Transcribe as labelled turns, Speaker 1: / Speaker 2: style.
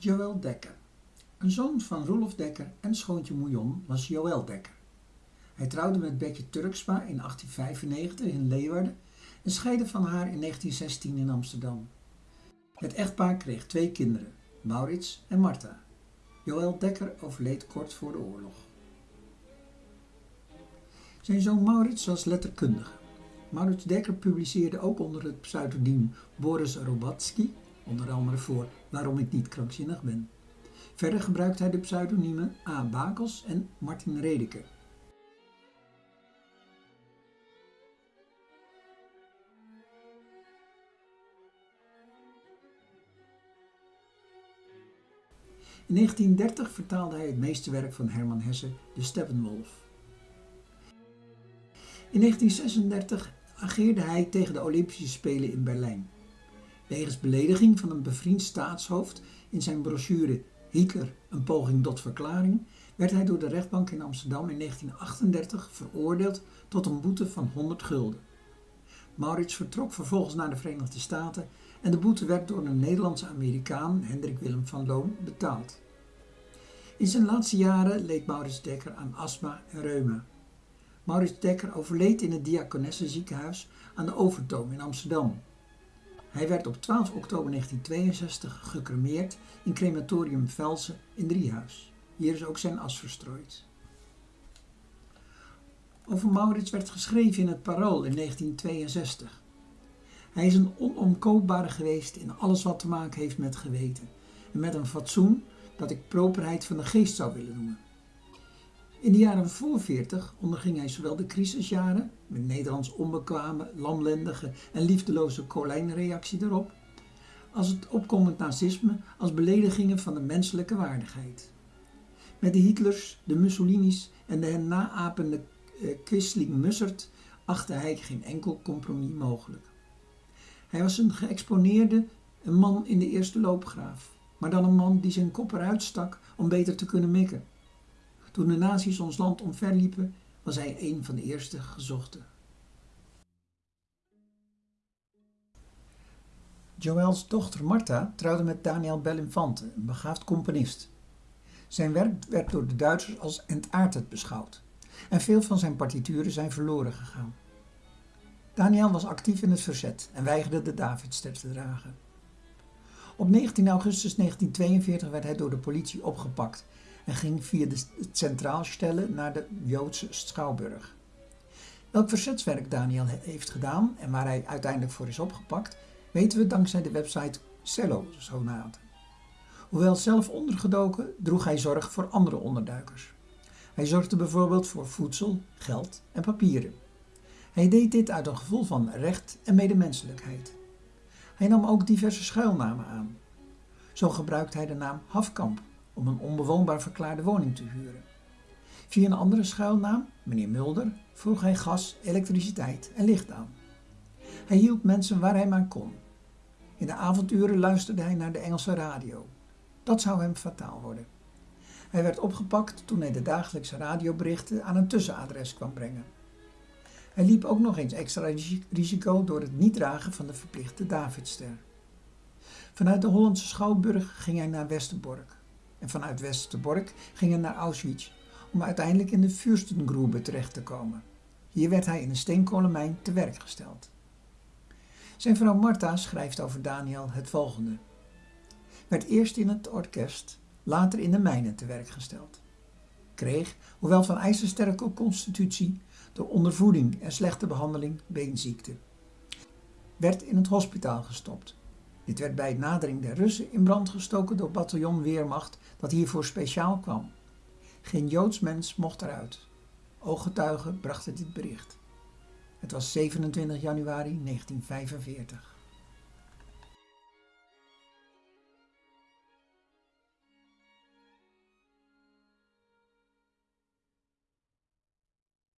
Speaker 1: Joël Dekker. Een zoon van Roelof Dekker en schoontje Moujon was Joël Dekker. Hij trouwde met Betje Turksma in 1895 in Leeuwarden en scheidde van haar in 1916 in Amsterdam. Het echtpaar kreeg twee kinderen, Maurits en Martha. Joël Dekker overleed kort voor de oorlog. Zijn zoon Maurits was letterkundige. Maurits Dekker publiceerde ook onder het pseudoniem Boris Robatsky, onder andere voor Waarom ik niet krankzinnig ben. Verder gebruikt hij de pseudoniemen A. Bakels en Martin Redeke. In 1930 vertaalde hij het meesterwerk van Herman Hesse, De Steppenwolf. In 1936 ageerde hij tegen de Olympische Spelen in Berlijn. Wegens belediging van een bevriend staatshoofd in zijn brochure Hitler, een poging tot verklaring, werd hij door de rechtbank in Amsterdam in 1938 veroordeeld tot een boete van 100 gulden. Maurits vertrok vervolgens naar de Verenigde Staten en de boete werd door een Nederlandse Amerikaan, Hendrik Willem van Loon, betaald. In zijn laatste jaren leed Maurits Dekker aan astma en reuma. Maurits Dekker overleed in het Diakonessenziekenhuis aan de Overtoom in Amsterdam. Hij werd op 12 oktober 1962 gecremeerd in crematorium Velsen in Driehuis. Hier is ook zijn as verstrooid. Over Maurits werd geschreven in het Parool in 1962. Hij is een onomkoopbare geweest in alles wat te maken heeft met geweten en met een fatsoen dat ik properheid van de geest zou willen noemen. In de jaren voor 40 onderging hij zowel de crisisjaren, met Nederlands onbekwame, lamlendige en liefdeloze kolijnreactie erop, als het opkomend nazisme als beledigingen van de menselijke waardigheid. Met de Hitlers, de Mussolinis en de hen naapende eh, Quisling Mussert achtte hij geen enkel compromis mogelijk. Hij was een geëxponeerde, een man in de eerste loopgraaf, maar dan een man die zijn kop eruit stak om beter te kunnen mikken. Toen de nazi's ons land omverliepen, was hij een van de eerste gezochten. Joëls dochter Martha trouwde met Daniel Bellinfante, een begaafd componist. Zijn werk werd door de Duitsers als entartet beschouwd en veel van zijn partituren zijn verloren gegaan. Daniel was actief in het verzet en weigerde de Davidster te dragen. Op 19 augustus 1942 werd hij door de politie opgepakt en ging via de Centraalstelle naar de Joodse Schouwburg. Welk verzetswerk Daniel heeft gedaan en waar hij uiteindelijk voor is opgepakt, weten we dankzij de website Cello Sonaten. Hoewel zelf ondergedoken, droeg hij zorg voor andere onderduikers. Hij zorgde bijvoorbeeld voor voedsel, geld en papieren. Hij deed dit uit een gevoel van recht en medemenselijkheid. Hij nam ook diverse schuilnamen aan. Zo gebruikte hij de naam Hafkamp om een onbewoonbaar verklaarde woning te huren. Via een andere schuilnaam, meneer Mulder, vroeg hij gas, elektriciteit en licht aan. Hij hielp mensen waar hij maar kon. In de avonduren luisterde hij naar de Engelse radio. Dat zou hem fataal worden. Hij werd opgepakt toen hij de dagelijkse radioberichten aan een tussenadres kwam brengen. Hij liep ook nog eens extra risico door het niet dragen van de verplichte Davidster. Vanuit de Hollandse Schouwburg ging hij naar Westerbork. En vanuit Westerbork ging naar Auschwitz om uiteindelijk in de Fürstengrube terecht te komen. Hier werd hij in een steenkolenmijn te werk gesteld. Zijn vrouw Martha schrijft over Daniel het volgende. Werd eerst in het orkest, later in de mijnen te werk gesteld. Kreeg, hoewel van ijzersterke constitutie, door ondervoeding en slechte behandeling beenziekte. Werd in het hospitaal gestopt. Dit werd bij nadering der Russen in brand gestoken door bataljon Weermacht dat hiervoor speciaal kwam. Geen Joods mens mocht eruit. Ooggetuigen brachten dit bericht. Het was 27 januari 1945.